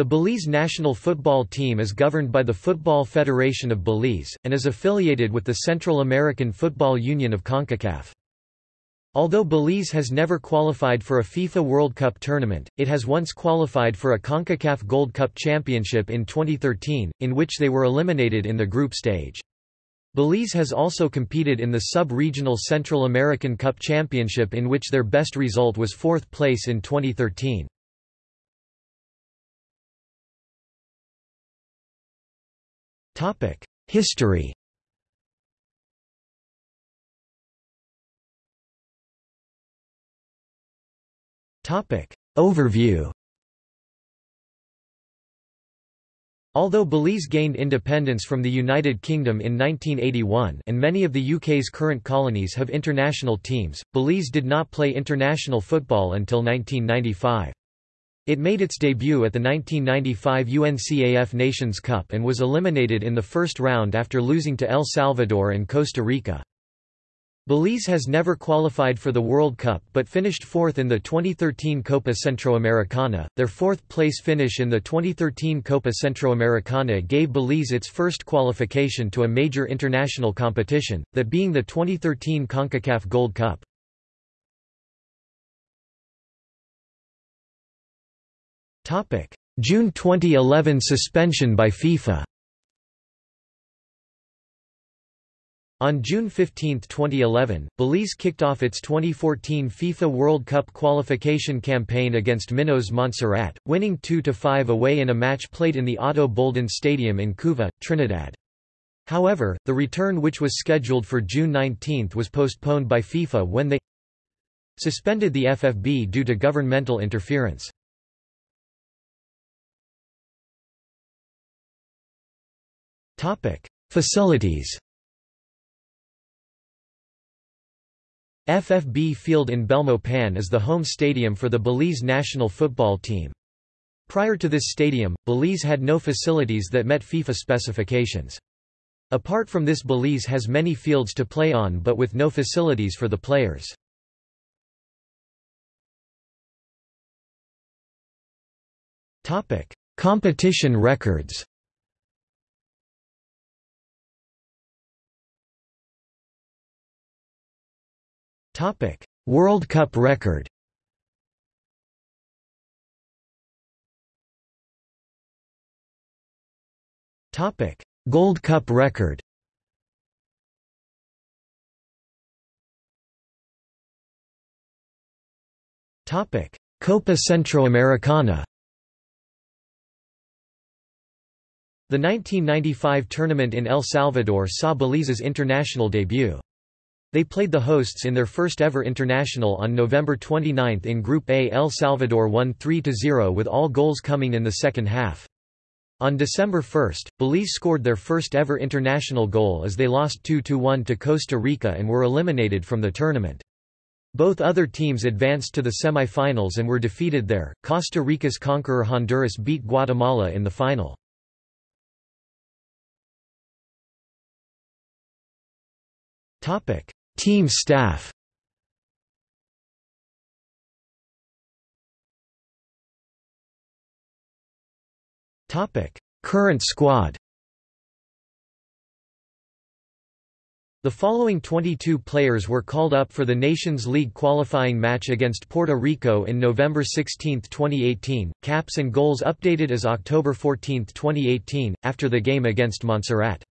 The Belize national football team is governed by the Football Federation of Belize, and is affiliated with the Central American Football Union of CONCACAF. Although Belize has never qualified for a FIFA World Cup tournament, it has once qualified for a CONCACAF Gold Cup Championship in 2013, in which they were eliminated in the group stage. Belize has also competed in the sub-regional Central American Cup Championship in which their best result was fourth place in 2013. History. Overview. Although Belize gained independence from the United Kingdom in 1981 and many of the UK's current colonies have international teams, Belize did not play international football until 1995. It made its debut at the 1995 UNCAF Nations Cup and was eliminated in the first round after losing to El Salvador and Costa Rica. Belize has never qualified for the World Cup but finished fourth in the 2013 Copa Centroamericana. Their fourth place finish in the 2013 Copa Centroamericana gave Belize its first qualification to a major international competition, that being the 2013 CONCACAF Gold Cup. June 2011 suspension by FIFA On June 15, 2011, Belize kicked off its 2014 FIFA World Cup qualification campaign against Minos Montserrat, winning 2–5 away in a match played in the Ato Boldon Stadium in Couva, Trinidad. However, the return which was scheduled for June 19 was postponed by FIFA when they suspended the FFB due to governmental interference. Facilities FFB Field in Belmopan is the home stadium for the Belize national football team. Prior to this stadium, Belize had no facilities that met FIFA specifications. Apart from this Belize has many fields to play on but with no facilities for the players. Competition records Topic: World Cup record. Topic: Gold Cup record. Topic: Copa Centroamericana. The 1995 tournament in El Salvador saw Belize's international debut. They played the hosts in their first ever international on November 29 in Group A. El Salvador won 3–0 with all goals coming in the second half. On December 1, Belize scored their first ever international goal as they lost 2–1 to Costa Rica and were eliminated from the tournament. Both other teams advanced to the semi-finals and were defeated there. Costa Rica's conqueror Honduras beat Guatemala in the final. Topic: Team staff Current squad The following 22 players were called up for the Nations League qualifying match against Puerto Rico in November 16, 2018. Caps and goals updated as October 14, 2018, after the game against Montserrat.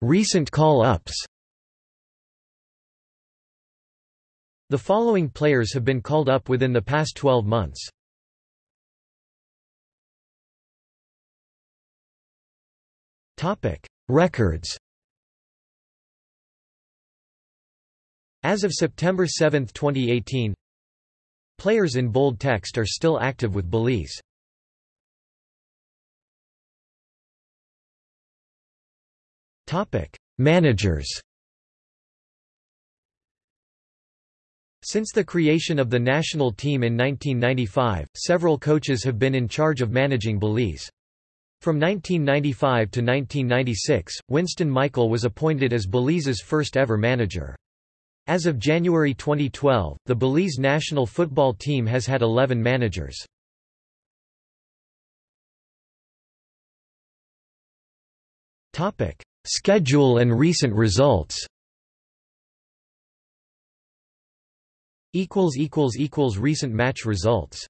Recent call-ups. The following players have been called up within the past 12 months. Records. As of September 7, 2018 Players in bold text are still active with Belize Topic: Managers. Since the creation of the national team in 1995, several coaches have been in charge of managing Belize. From 1995 to 1996, Winston Michael was appointed as Belize's first ever manager. As of January 2012, the Belize national football team has had 11 managers. Schedule and recent results. Recent match results